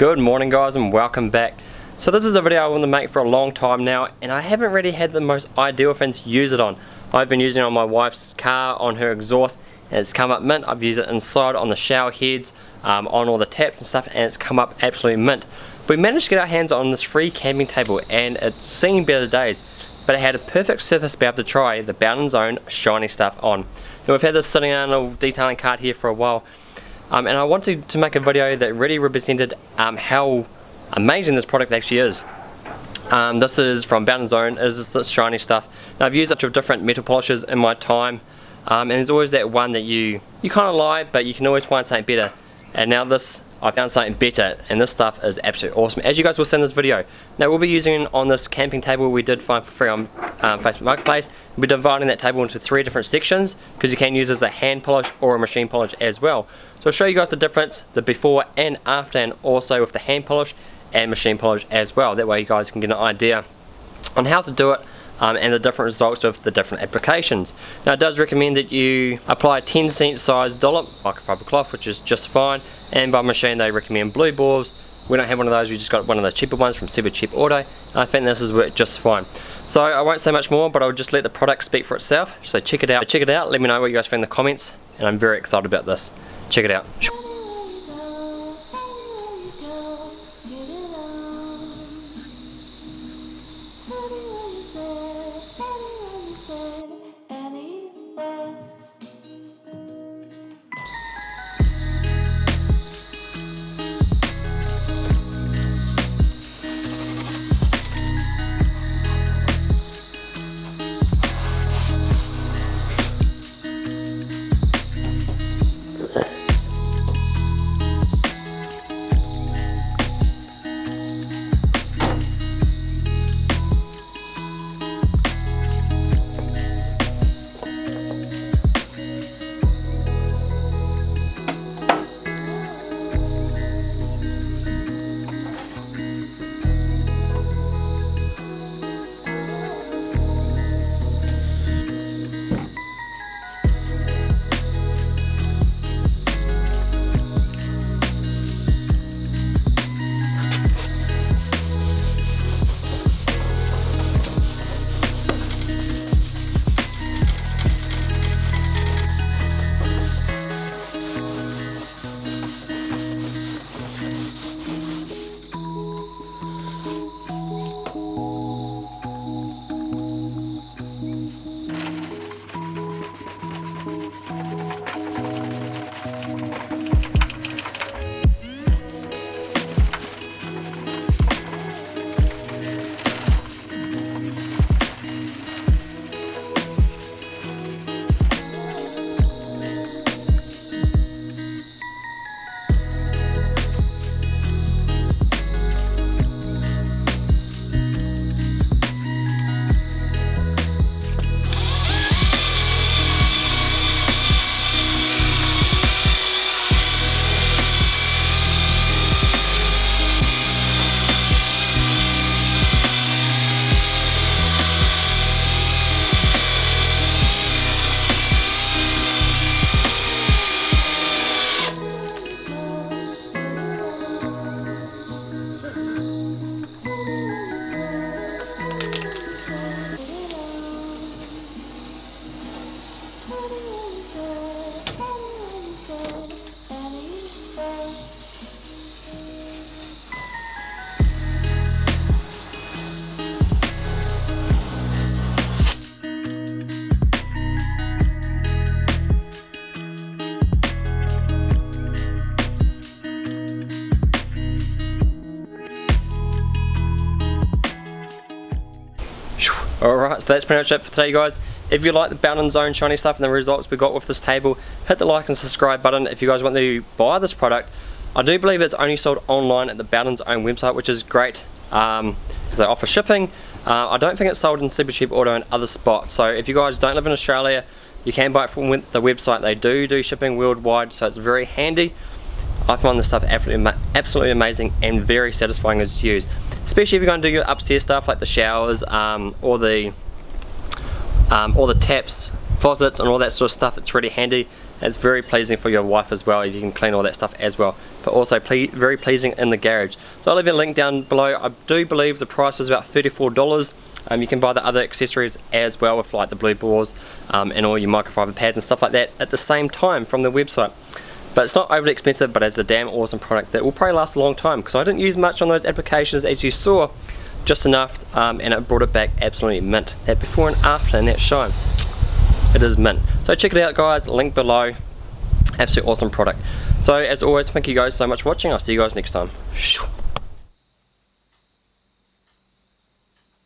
Good morning guys and welcome back. So this is a video I want to make for a long time now and I haven't really had the most ideal thing to use it on. I've been using it on my wife's car, on her exhaust and it's come up mint. I've used it inside on the shower heads, um, on all the taps and stuff and it's come up absolutely mint. We managed to get our hands on this free camping table and it's seen better days but it had a perfect surface to be able to try the Bowden's Own shiny stuff on. Now we've had this sitting on a detailing cart here for a while um, and I wanted to make a video that really represented um, how amazing this product actually is. Um, this is from Bowden's Own, it is this shiny stuff. Now I've used a bunch of different metal polishes in my time um, and there's always that one that you, you kind of like but you can always find something better. And now this, I found something better and this stuff is absolutely awesome as you guys will see in this video. Now we'll be using on this camping table we did find for free on um, Facebook Marketplace. We're dividing that table into three different sections because you can use as a hand polish or a machine polish as well. So I'll show you guys the difference, the before and after, and also with the hand polish and machine polish as well. That way you guys can get an idea on how to do it um, and the different results of the different applications. Now it does recommend that you apply a 10 cent size dollop, microfiber cloth, which is just fine, and by machine they recommend blue balls. We don't have one of those, we just got one of those cheaper ones from Super Cheap Auto. I think this has worked just fine. So I won't say much more, but I'll just let the product speak for itself. So check it out, check it out, let me know what you guys think in the comments, and I'm very excited about this. Check it out. soul. Alright, so that's pretty much it for today guys. If you like the Bowden's Own shiny stuff and the results we got with this table, hit the like and subscribe button if you guys want to buy this product. I do believe it's only sold online at the Bowden's Own website, which is great um, they offer shipping. Uh, I don't think it's sold in Super Cheap Auto and other spots, so if you guys don't live in Australia, you can buy it from the website. They do do shipping worldwide, so it's very handy. I find this stuff absolutely, absolutely amazing and very satisfying as used especially if you're going to do your upstairs stuff like the showers um, or the um, or the taps faucets and all that sort of stuff it's really handy It's very pleasing for your wife as well. if You can clean all that stuff as well. But also ple very pleasing in the garage. So I'll leave a link down below. I do believe the price was about $34. Um, you can buy the other accessories as well with like the blue balls um, and all your microfiber pads and stuff like that at the same time from the website. But it's not overly expensive, but it's a damn awesome product that will probably last a long time because I didn't use much on those applications as you saw, just enough, um, and it brought it back absolutely mint. That before and after and that shine, it is mint. So check it out guys, link below, absolutely awesome product. So as always, thank you guys so much for watching, I'll see you guys next time.